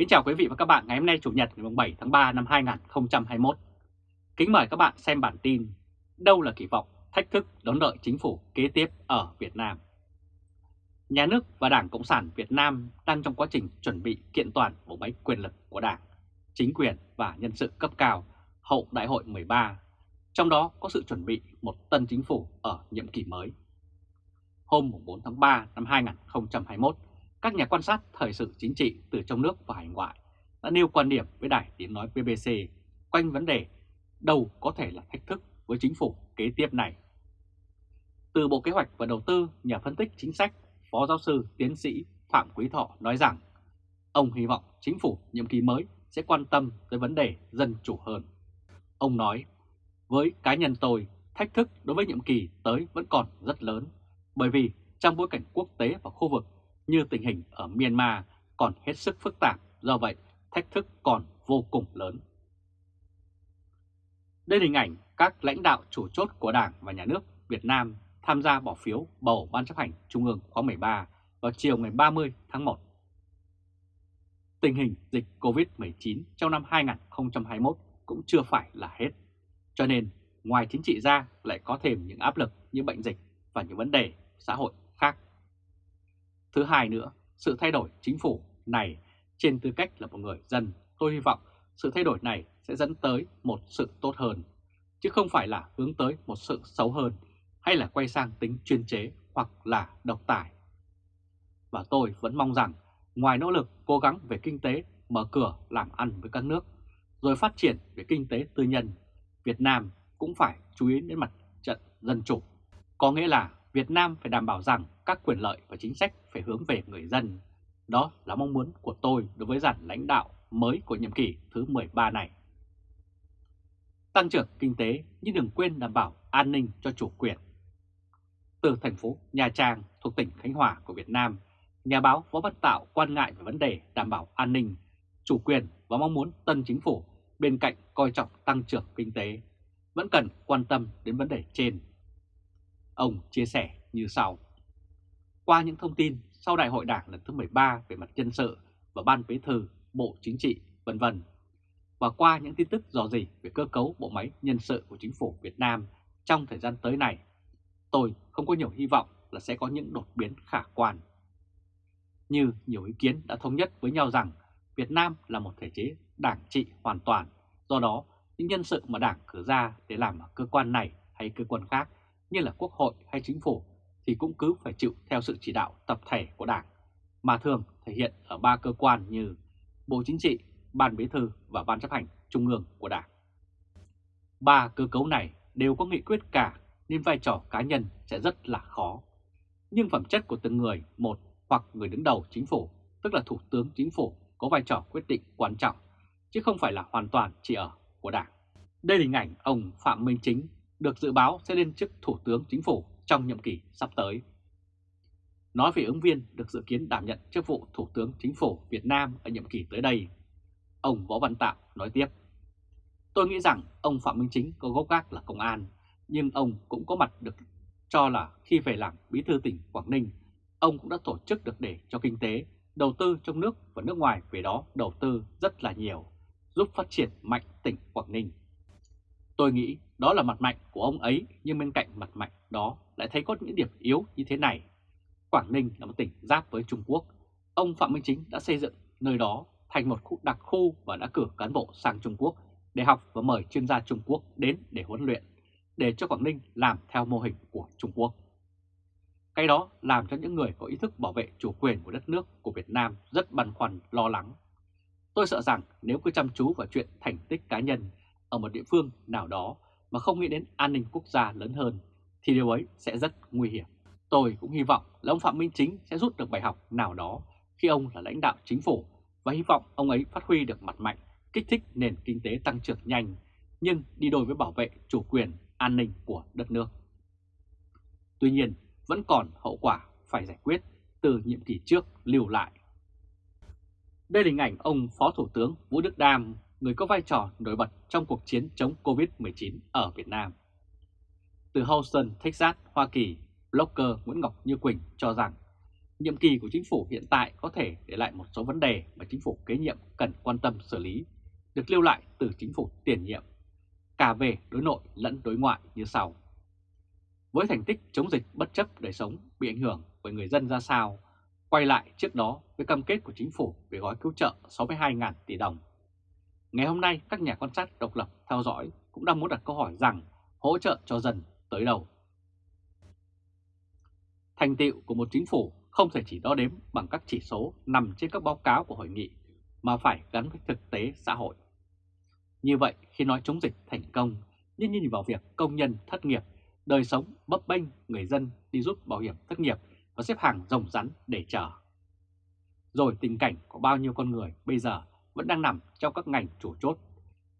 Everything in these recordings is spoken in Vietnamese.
Kính chào quý vị và các bạn ngày hôm nay Chủ nhật ngày 7 tháng 3 năm 2021. Kính mời các bạn xem bản tin Đâu là kỳ vọng, thách thức đón đợi chính phủ kế tiếp ở Việt Nam. Nhà nước và Đảng Cộng sản Việt Nam đang trong quá trình chuẩn bị kiện toàn bộ máy quyền lực của Đảng, chính quyền và nhân sự cấp cao hậu Đại hội 13, trong đó có sự chuẩn bị một tân chính phủ ở nhiệm kỳ mới. Hôm 4 tháng 3 năm 2021, các nhà quan sát thời sự chính trị từ trong nước và hải ngoại đã nêu quan điểm với đài tiếng nói BBC quanh vấn đề đâu có thể là thách thức với chính phủ kế tiếp này. Từ Bộ Kế hoạch và Đầu tư, nhà phân tích chính sách, Phó giáo sư tiến sĩ Phạm Quý Thọ nói rằng ông hy vọng chính phủ nhiệm kỳ mới sẽ quan tâm tới vấn đề dân chủ hơn. Ông nói, với cá nhân tôi, thách thức đối với nhiệm kỳ tới vẫn còn rất lớn, bởi vì trong bối cảnh quốc tế và khu vực như tình hình ở Myanmar còn hết sức phức tạp, do vậy thách thức còn vô cùng lớn. Đây là hình ảnh các lãnh đạo chủ chốt của Đảng và Nhà nước Việt Nam tham gia bỏ phiếu bầu Ban chấp hành Trung ương khóa 13 vào chiều ngày 30 tháng 1. Tình hình dịch COVID-19 trong năm 2021 cũng chưa phải là hết, cho nên ngoài chính trị ra lại có thêm những áp lực như bệnh dịch và những vấn đề xã hội khác. Thứ hai nữa, sự thay đổi chính phủ này trên tư cách là một người dân, tôi hy vọng sự thay đổi này sẽ dẫn tới một sự tốt hơn, chứ không phải là hướng tới một sự xấu hơn hay là quay sang tính chuyên chế hoặc là độc tài. Và tôi vẫn mong rằng ngoài nỗ lực cố gắng về kinh tế mở cửa làm ăn với các nước, rồi phát triển về kinh tế tư nhân, Việt Nam cũng phải chú ý đến mặt trận dân chủ. Có nghĩa là Việt Nam phải đảm bảo rằng các quyền lợi và chính sách phải hướng về người dân. Đó là mong muốn của tôi đối với dàn lãnh đạo mới của nhiệm kỳ thứ 13 này. Tăng trưởng kinh tế nhưng đừng quên đảm bảo an ninh cho chủ quyền. Từ thành phố Nha Trang thuộc tỉnh Khánh Hòa của Việt Nam, nhà báo Võ Văn Tạo quan ngại về vấn đề đảm bảo an ninh, chủ quyền và mong muốn tân chính phủ bên cạnh coi trọng tăng trưởng kinh tế, vẫn cần quan tâm đến vấn đề trên. Ông chia sẻ như sau. Qua những thông tin sau Đại hội Đảng lần thứ 13 về mặt nhân sự và Ban Bí thư, Bộ Chính trị, vân vân và qua những tin tức dò dỉ về cơ cấu bộ máy nhân sự của chính phủ Việt Nam trong thời gian tới này, tôi không có nhiều hy vọng là sẽ có những đột biến khả quan. Như nhiều ý kiến đã thống nhất với nhau rằng Việt Nam là một thể chế đảng trị hoàn toàn, do đó những nhân sự mà đảng cử ra để làm ở cơ quan này hay cơ quan khác như là quốc hội hay chính phủ thì cũng cứ phải chịu theo sự chỉ đạo tập thể của Đảng, mà thường thể hiện ở ba cơ quan như Bộ Chính trị, Ban Bí thư và Ban chấp hành Trung ương của Đảng. Ba cơ cấu này đều có nghị quyết cả nên vai trò cá nhân sẽ rất là khó. Nhưng phẩm chất của từng người, một hoặc người đứng đầu chính phủ, tức là Thủ tướng Chính phủ có vai trò quyết định quan trọng, chứ không phải là hoàn toàn chỉ ở của Đảng. Đây là hình ảnh ông Phạm Minh Chính được dự báo sẽ lên chức Thủ tướng Chính phủ trong nhiệm kỳ sắp tới. Nói về ứng viên được dự kiến đảm nhận chức vụ Thủ tướng Chính phủ Việt Nam ở nhiệm kỳ tới đây, ông Võ Văn Tạo nói tiếp. Tôi nghĩ rằng ông Phạm Minh Chính có gốc gác là công an, nhưng ông cũng có mặt được cho là khi về làm bí thư tỉnh Quảng Ninh, ông cũng đã tổ chức được để cho kinh tế, đầu tư trong nước và nước ngoài về đó đầu tư rất là nhiều, giúp phát triển mạnh tỉnh Quảng Ninh. Tôi nghĩ đó là mặt mạnh của ông ấy nhưng bên cạnh mặt mạnh đó lại thấy có những điểm yếu như thế này. Quảng Ninh là một tỉnh giáp với Trung Quốc. Ông Phạm Minh Chính đã xây dựng nơi đó thành một khu đặc khu và đã cử cán bộ sang Trung Quốc để học và mời chuyên gia Trung Quốc đến để huấn luyện, để cho Quảng Ninh làm theo mô hình của Trung Quốc. Cái đó làm cho những người có ý thức bảo vệ chủ quyền của đất nước của Việt Nam rất băn khoăn, lo lắng. Tôi sợ rằng nếu cứ chăm chú vào chuyện thành tích cá nhân ở một địa phương nào đó mà không nghĩ đến an ninh quốc gia lớn hơn thì điều ấy sẽ rất nguy hiểm. Tôi cũng hy vọng là ông Phạm Minh Chính sẽ rút được bài học nào đó khi ông là lãnh đạo chính phủ và hy vọng ông ấy phát huy được mặt mạnh, kích thích nền kinh tế tăng trưởng nhanh nhưng đi đôi với bảo vệ chủ quyền, an ninh của đất nước. Tuy nhiên, vẫn còn hậu quả phải giải quyết từ nhiệm kỳ trước lưu lại. Đây là hình ảnh ông Phó Thủ tướng Vũ Đức Đam, người có vai trò nổi bật trong cuộc chiến chống Covid-19 ở Việt Nam. Từ Houston, Texas, Hoa Kỳ, blogger Nguyễn Ngọc Như Quỳnh cho rằng nhiệm kỳ của chính phủ hiện tại có thể để lại một số vấn đề mà chính phủ kế nhiệm cần quan tâm xử lý, được lưu lại từ chính phủ tiền nhiệm, cả về đối nội lẫn đối ngoại như sau. Với thành tích chống dịch bất chấp đời sống bị ảnh hưởng với người dân ra sao, quay lại trước đó với cam kết của chính phủ về gói cứu trợ 62.000 tỷ đồng. Ngày hôm nay, các nhà quan sát độc lập theo dõi cũng đang muốn đặt câu hỏi rằng hỗ trợ cho dân tới đâu. Thành tựu của một chính phủ không thể chỉ đo đếm bằng các chỉ số nằm trên các báo cáo của hội nghị, mà phải gắn với thực tế xã hội. Như vậy, khi nói chống dịch thành công, nhưng nhìn vào việc công nhân thất nghiệp, đời sống bấp bênh người dân đi rút bảo hiểm thất nghiệp và xếp hàng rồng rắn để chờ. Rồi tình cảnh của bao nhiêu con người bây giờ vẫn đang nằm trong các ngành chủ chốt,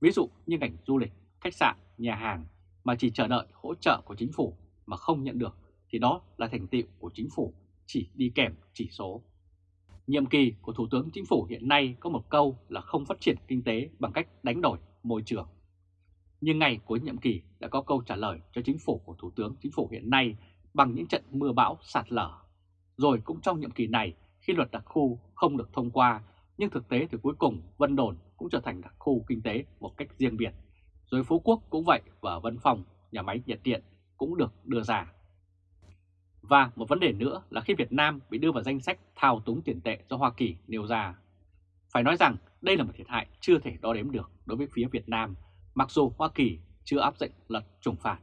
ví dụ như ngành du lịch, khách sạn, nhà hàng mà chỉ chờ đợi hỗ trợ của chính phủ mà không nhận được thì đó là thành tựu của chính phủ chỉ đi kèm chỉ số. Nhiệm kỳ của Thủ tướng Chính phủ hiện nay có một câu là không phát triển kinh tế bằng cách đánh đổi môi trường. Nhưng ngày cuối nhiệm kỳ đã có câu trả lời cho chính phủ của Thủ tướng Chính phủ hiện nay bằng những trận mưa bão sạt lở. Rồi cũng trong nhiệm kỳ này, khi luật đặc khu không được thông qua, nhưng thực tế thì cuối cùng Vân Đồn cũng trở thành đặc khu kinh tế một cách riêng biệt. Rồi Phú Quốc cũng vậy và Vân Phòng, nhà máy nhiệt điện cũng được đưa ra. Và một vấn đề nữa là khi Việt Nam bị đưa vào danh sách thao túng tiền tệ do Hoa Kỳ nêu ra. Phải nói rằng đây là một thiệt hại chưa thể đo đếm được đối với phía Việt Nam, mặc dù Hoa Kỳ chưa áp dụng lật trùng phạt.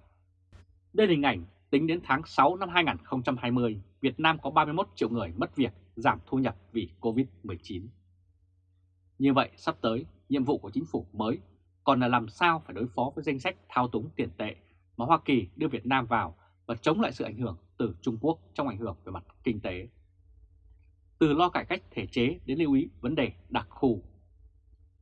Đây là hình ảnh tính đến tháng 6 năm 2020, Việt Nam có 31 triệu người mất việc, giảm thu nhập vì Covid-19. Như vậy, sắp tới, nhiệm vụ của chính phủ mới còn là làm sao phải đối phó với danh sách thao túng tiền tệ mà Hoa Kỳ đưa Việt Nam vào và chống lại sự ảnh hưởng từ Trung Quốc trong ảnh hưởng về mặt kinh tế. Từ lo cải cách thể chế đến lưu ý vấn đề đặc khu.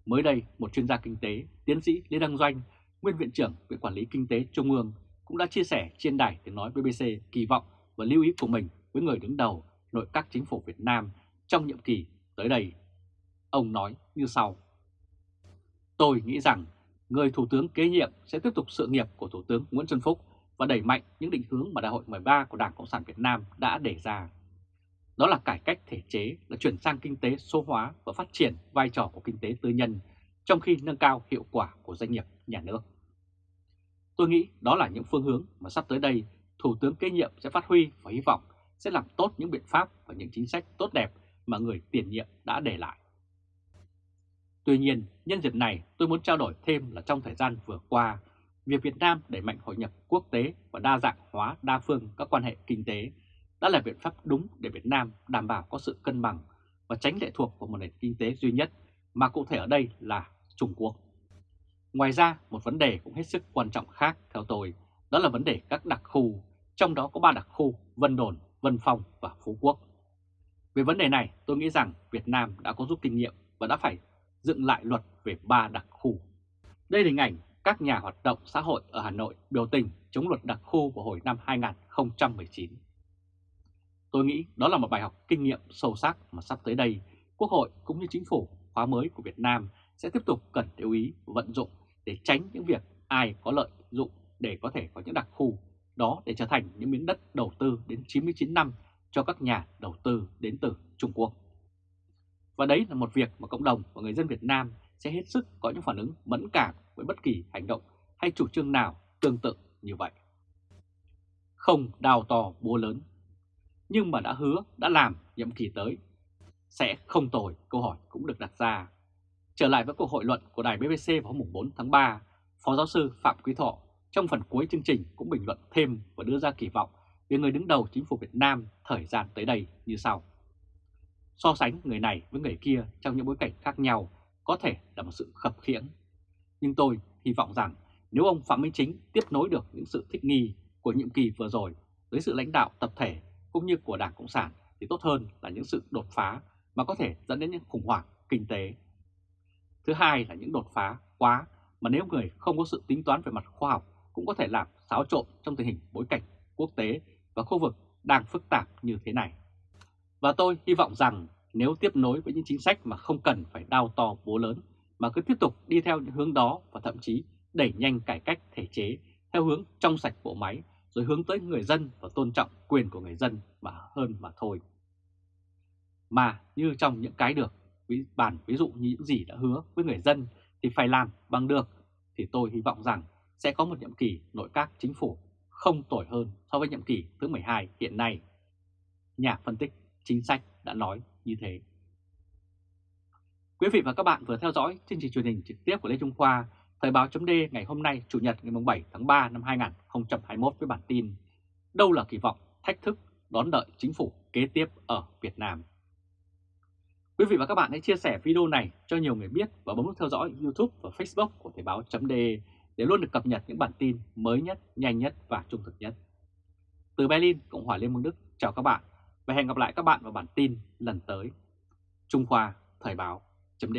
Mới đây, một chuyên gia kinh tế, tiến sĩ Lê Đăng Doanh, nguyên viện trưởng Viện Quản lý Kinh tế Trung ương cũng đã chia sẻ trên đài tiếng nói BBC kỳ vọng và lưu ý của mình với người đứng đầu nội các chính phủ Việt Nam trong nhiệm kỳ tới đây. Ông nói như sau. Tôi nghĩ rằng người Thủ tướng kế nhiệm sẽ tiếp tục sự nghiệp của Thủ tướng Nguyễn Xuân Phúc và đẩy mạnh những định hướng mà Đại hội 13 của Đảng Cộng sản Việt Nam đã đề ra. Đó là cải cách thể chế, là chuyển sang kinh tế số hóa và phát triển vai trò của kinh tế tư nhân, trong khi nâng cao hiệu quả của doanh nghiệp nhà nước. Tôi nghĩ đó là những phương hướng mà sắp tới đây Thủ tướng kế nhiệm sẽ phát huy và hy vọng sẽ làm tốt những biện pháp và những chính sách tốt đẹp mà người tiền nhiệm đã để lại. Tuy nhiên, nhân dịp này tôi muốn trao đổi thêm là trong thời gian vừa qua, việc Việt Nam đẩy mạnh hội nhập quốc tế và đa dạng hóa đa phương các quan hệ kinh tế đã là biện pháp đúng để Việt Nam đảm bảo có sự cân bằng và tránh lệ thuộc vào một nền kinh tế duy nhất, mà cụ thể ở đây là Trung Quốc. Ngoài ra, một vấn đề cũng hết sức quan trọng khác theo tôi, đó là vấn đề các đặc khu, trong đó có ba đặc khu Vân Đồn, Vân Phong và Phú Quốc. Về vấn đề này, tôi nghĩ rằng Việt Nam đã có rút kinh nghiệm và đã phải dựng lại luật về ba đặc khu. Đây là hình ảnh các nhà hoạt động xã hội ở Hà Nội biểu tình chống luật đặc khu vào hồi năm 2019. Tôi nghĩ đó là một bài học kinh nghiệm sâu sắc mà sắp tới đây, Quốc hội cũng như chính phủ khóa mới của Việt Nam sẽ tiếp tục cần lưu ý vận dụng để tránh những việc ai có lợi dụng để có thể có những đặc khu đó để trở thành những miếng đất đầu tư đến 99 năm cho các nhà đầu tư đến từ Trung Quốc. Và đấy là một việc mà cộng đồng và người dân Việt Nam sẽ hết sức có những phản ứng mẫn cảm với bất kỳ hành động hay chủ trương nào tương tự như vậy. Không đào to búa lớn, nhưng mà đã hứa, đã làm nhiệm kỳ tới, sẽ không tồi, câu hỏi cũng được đặt ra. Trở lại với cuộc hội luận của đài BBC vào hôm 4 tháng 3, Phó giáo sư Phạm Quý Thọ trong phần cuối chương trình cũng bình luận thêm và đưa ra kỳ vọng về người đứng đầu chính phủ Việt Nam thời gian tới đây như sau. So sánh người này với người kia trong những bối cảnh khác nhau có thể là một sự khập khiễng. Nhưng tôi hy vọng rằng nếu ông Phạm Minh Chính tiếp nối được những sự thích nghi của nhiệm kỳ vừa rồi với sự lãnh đạo tập thể cũng như của Đảng Cộng sản thì tốt hơn là những sự đột phá mà có thể dẫn đến những khủng hoảng kinh tế. Thứ hai là những đột phá quá mà nếu người không có sự tính toán về mặt khoa học cũng có thể làm xáo trộn trong tình hình bối cảnh quốc tế và khu vực đang phức tạp như thế này. Và tôi hy vọng rằng nếu tiếp nối với những chính sách mà không cần phải đao to bố lớn mà cứ tiếp tục đi theo những hướng đó và thậm chí đẩy nhanh cải cách thể chế theo hướng trong sạch bộ máy rồi hướng tới người dân và tôn trọng quyền của người dân mà hơn mà thôi. Mà như trong những cái được, ví, bản ví dụ như những gì đã hứa với người dân thì phải làm bằng được, thì tôi hy vọng rằng sẽ có một nhiệm kỳ nội các chính phủ không tồi hơn so với nhiệm kỳ thứ 12 hiện nay. Nhà phân tích chính sách đã nói như thế. Quý vị và các bạn vừa theo dõi chương trình truyền hình trực tiếp của Lê Trung Khoa, Thời báo chấm ngày hôm nay Chủ nhật ngày 7 tháng 3 năm 2021 với bản tin Đâu là kỳ vọng, thách thức đón đợi chính phủ kế tiếp ở Việt Nam. Quý vị và các bạn hãy chia sẻ video này cho nhiều người biết và bấm nút theo dõi YouTube và Facebook của Thời báo chấm để luôn được cập nhật những bản tin mới nhất, nhanh nhất và trung thực nhất. Từ Berlin, Cộng hòa Liên bang Đức, chào các bạn và hẹn gặp lại các bạn vào bản tin lần tới. Trung Khoa Thời báo chấm